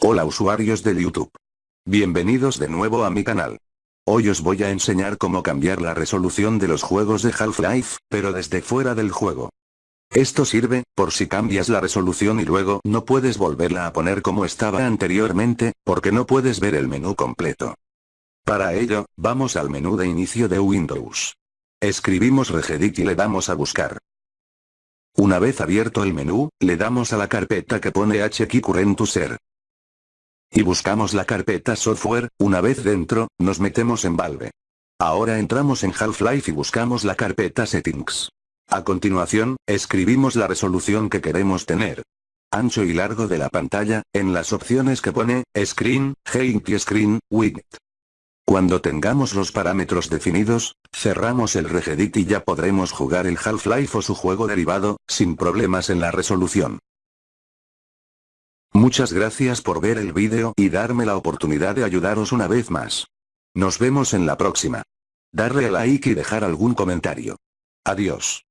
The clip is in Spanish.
Hola usuarios de YouTube. Bienvenidos de nuevo a mi canal. Hoy os voy a enseñar cómo cambiar la resolución de los juegos de Half-Life, pero desde fuera del juego. Esto sirve, por si cambias la resolución y luego no puedes volverla a poner como estaba anteriormente, porque no puedes ver el menú completo. Para ello, vamos al menú de inicio de Windows. Escribimos regedit y le damos a buscar. Una vez abierto el menú, le damos a la carpeta que pone HQ Current. Y buscamos la carpeta software, una vez dentro, nos metemos en Valve. Ahora entramos en Half-Life y buscamos la carpeta Settings. A continuación, escribimos la resolución que queremos tener. Ancho y largo de la pantalla, en las opciones que pone, Screen, Height y Screen, Width. Cuando tengamos los parámetros definidos, cerramos el regedit y ya podremos jugar el Half-Life o su juego derivado, sin problemas en la resolución. Muchas gracias por ver el vídeo y darme la oportunidad de ayudaros una vez más. Nos vemos en la próxima. Darle a like y dejar algún comentario. Adiós.